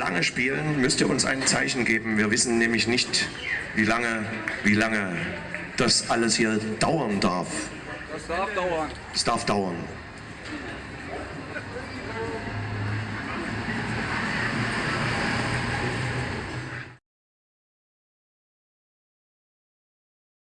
lange spielen, müsst ihr uns ein Zeichen geben. Wir wissen nämlich nicht, wie lange, wie lange das alles hier dauern darf. Das darf dauern. Es darf dauern.